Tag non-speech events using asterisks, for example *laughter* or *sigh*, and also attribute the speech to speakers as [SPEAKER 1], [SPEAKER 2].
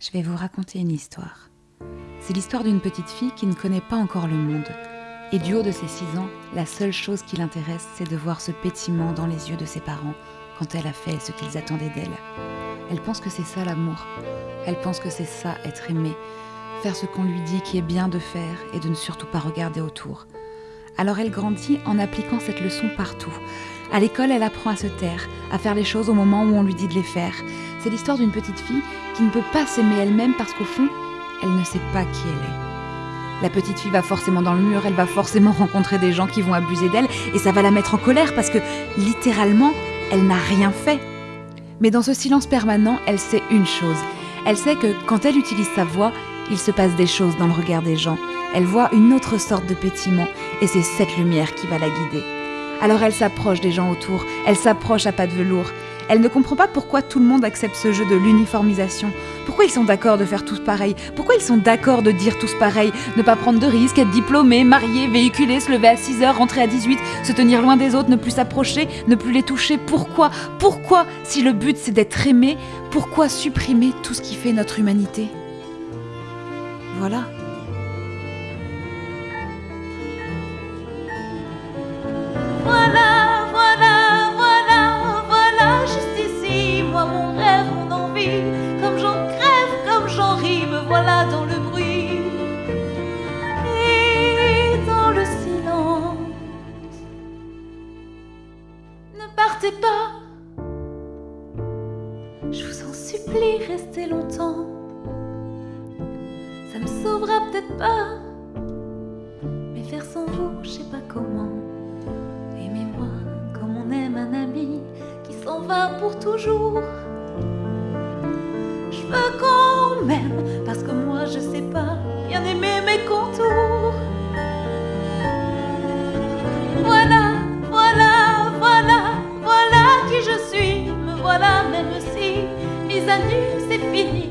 [SPEAKER 1] je vais vous raconter une histoire. C'est l'histoire d'une petite fille qui ne connaît pas encore le monde. Et du haut de ses six ans, la seule chose qui l'intéresse, c'est de voir ce pétiment dans les yeux de ses parents quand elle a fait ce qu'ils attendaient d'elle. Elle pense que c'est ça l'amour. Elle pense que c'est ça être aimée. Faire ce qu'on lui dit qui est bien de faire et de ne surtout pas regarder autour. Alors elle grandit en appliquant cette leçon partout. À l'école, elle apprend à se taire, à faire les choses au moment où on lui dit de les faire. C'est l'histoire d'une petite fille qui ne peut pas s'aimer elle-même parce qu'au fond, elle ne sait pas qui elle est. La petite fille va forcément dans le mur, elle va forcément *laughs* rencontrer des gens qui vont abuser d'elle et ça va la mettre en colère parce que littéralement, elle n'a rien fait. Mais dans ce silence permanent, elle sait une chose. Elle sait que quand elle utilise sa voix, il se passe des choses dans le regard des gens. Elle voit une autre sorte de pétiment et c'est cette lumière qui va la guider. Alors elle s'approche des gens autour, elle s'approche à pas de velours. Elle ne comprend pas pourquoi tout le monde accepte ce jeu de l'uniformisation. Pourquoi ils sont d'accord de faire tous pareil Pourquoi ils sont d'accord de dire tous pareil Ne pas prendre de risques, être diplômé, marié, véhiculé, se lever à 6 heures, rentrer à 18, se tenir loin des autres, ne plus s'approcher, ne plus les toucher. Pourquoi? Pourquoi? Si le but c'est d'être aimé, pourquoi supprimer tout ce qui fait notre humanité? Voilà,
[SPEAKER 2] j'en ris, me voilà dans le bruit et dans le silence. Ne partez pas, je vous en supplie, restez longtemps. Ça me sauvera peut-être pas, mais faire sans vous, je sais pas comment. Aimez-moi comme on aime un ami qui s'en va pour toujours. Je parce que moi je sais pas bien aimer mes contours. Voilà, voilà, voilà, voilà qui je suis. Me voilà même si mise à nu c'est fini.